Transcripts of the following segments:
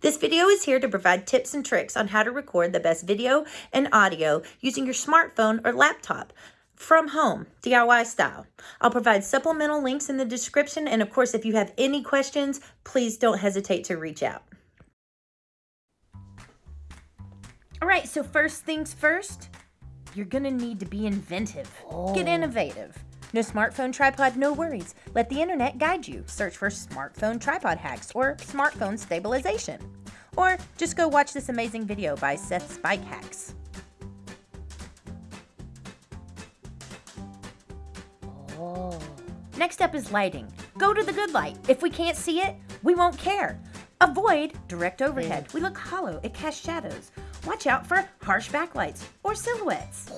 This video is here to provide tips and tricks on how to record the best video and audio using your smartphone or laptop from home, DIY style. I'll provide supplemental links in the description, and of course, if you have any questions, please don't hesitate to reach out. All right, so first things first, you're gonna need to be inventive. Get oh. innovative. No smartphone tripod, no worries. Let the internet guide you. Search for smartphone tripod hacks or smartphone stabilization. Or just go watch this amazing video by Seth's Bike Hacks. Oh. Next up is lighting. Go to the good light. If we can't see it, we won't care. Avoid direct overhead. We look hollow, it casts shadows. Watch out for harsh backlights or silhouettes.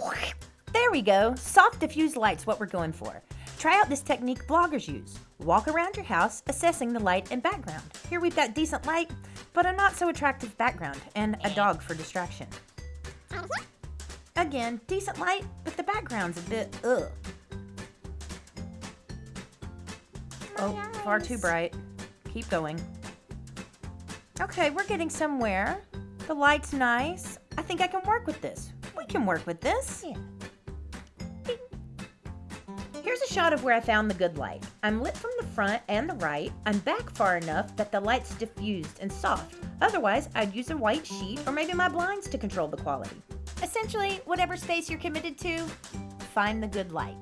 There we go. Soft diffused light's what we're going for. Try out this technique bloggers use. Walk around your house assessing the light and background. Here we've got decent light, but a not so attractive background and a dog for distraction. Again, decent light, but the background's a bit ugh. Oh, far too bright. Keep going. Okay, we're getting somewhere. The light's nice. I think I can work with this. We can work with this. Yeah. Here's a shot of where I found the good light. I'm lit from the front and the right. I'm back far enough that the light's diffused and soft. Otherwise, I'd use a white sheet or maybe my blinds to control the quality. Essentially, whatever space you're committed to, find the good light.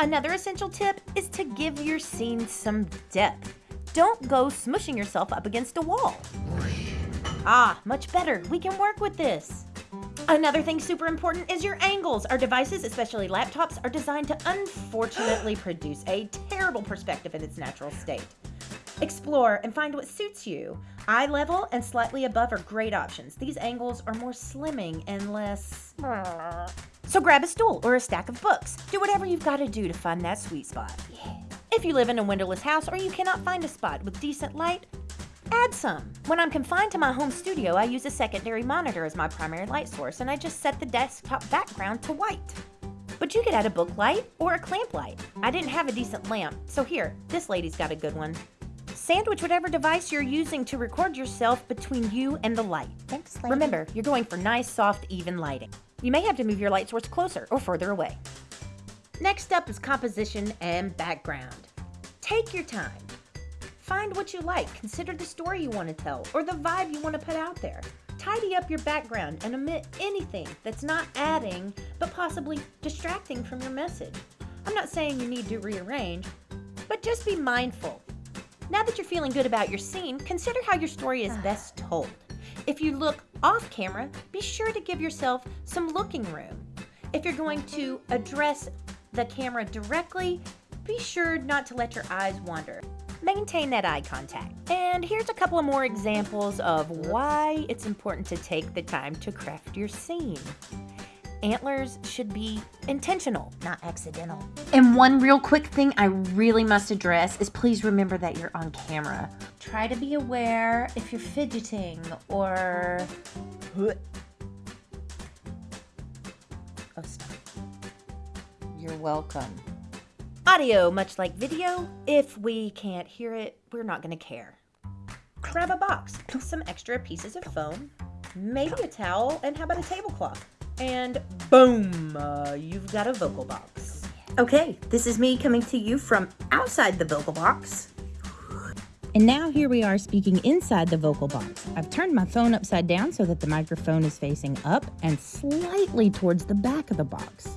Another essential tip is to give your scene some depth. Don't go smushing yourself up against a wall. Ah, much better. We can work with this. Another thing super important is your angles. Our devices, especially laptops, are designed to unfortunately produce a terrible perspective in its natural state. Explore and find what suits you. Eye level and slightly above are great options. These angles are more slimming and less. So grab a stool or a stack of books. Do whatever you've got to do to find that sweet spot. If you live in a windowless house or you cannot find a spot with decent light, add some. When I'm confined to my home studio, I use a secondary monitor as my primary light source and I just set the desktop background to white. But you could add a book light or a clamp light. I didn't have a decent lamp, so here, this lady's got a good one. Sandwich whatever device you're using to record yourself between you and the light. Thanks, lady. Remember, you're going for nice, soft, even lighting. You may have to move your light source closer or further away. Next up is composition and background. Take your time. Find what you like, consider the story you want to tell, or the vibe you want to put out there. Tidy up your background and omit anything that's not adding, but possibly distracting from your message. I'm not saying you need to rearrange, but just be mindful. Now that you're feeling good about your scene, consider how your story is ah. best told. If you look off camera, be sure to give yourself some looking room. If you're going to address the camera directly, be sure not to let your eyes wander. Maintain that eye contact. And here's a couple of more examples of why it's important to take the time to craft your scene. Antlers should be intentional. Not accidental. And one real quick thing I really must address is please remember that you're on camera. Try to be aware if you're fidgeting or. Oh, stop. You're welcome. Audio, much like video, if we can't hear it, we're not going to care. Grab a box, some extra pieces of foam, maybe a towel, and how about a tablecloth? And boom, uh, you've got a vocal box. Okay, this is me coming to you from outside the vocal box. And now here we are speaking inside the vocal box. I've turned my phone upside down so that the microphone is facing up and slightly towards the back of the box.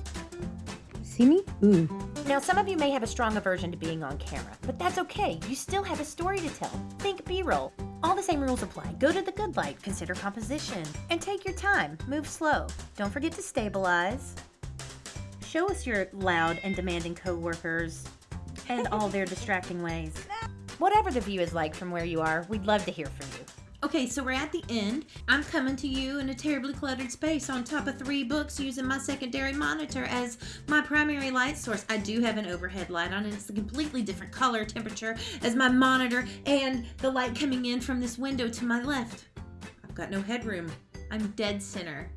See me? Ooh. Now, some of you may have a strong aversion to being on camera, but that's okay. You still have a story to tell. Think B roll. All the same rules apply. Go to the good light, consider composition, and take your time. Move slow. Don't forget to stabilize. Show us your loud and demanding coworkers and all their distracting ways. Whatever the view is like from where you are, we'd love to hear from you. Okay, so we're at the end. I'm coming to you in a terribly cluttered space on top of three books using my secondary monitor as my primary light source. I do have an overhead light on and it's a completely different color temperature as my monitor and the light coming in from this window to my left. I've got no headroom. I'm dead center,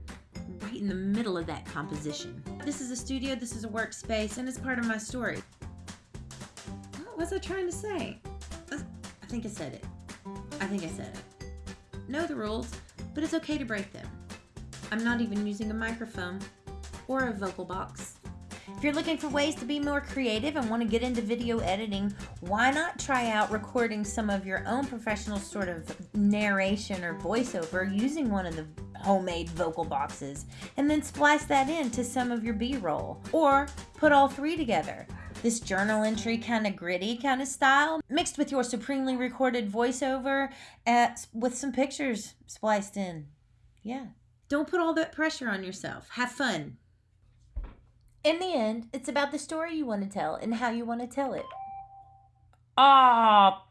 right in the middle of that composition. This is a studio, this is a workspace, and it's part of my story. What was I trying to say? I think I said it. I think I said it. Know the rules, but it's okay to break them. I'm not even using a microphone or a vocal box. If you're looking for ways to be more creative and want to get into video editing, why not try out recording some of your own professional sort of narration or voiceover using one of the homemade vocal boxes and then splice that into some of your B roll or put all three together. This journal entry kind of gritty kind of style mixed with your supremely recorded voiceover at, with some pictures spliced in. Yeah. Don't put all that pressure on yourself. Have fun. In the end, it's about the story you want to tell and how you want to tell it. Ah, phone!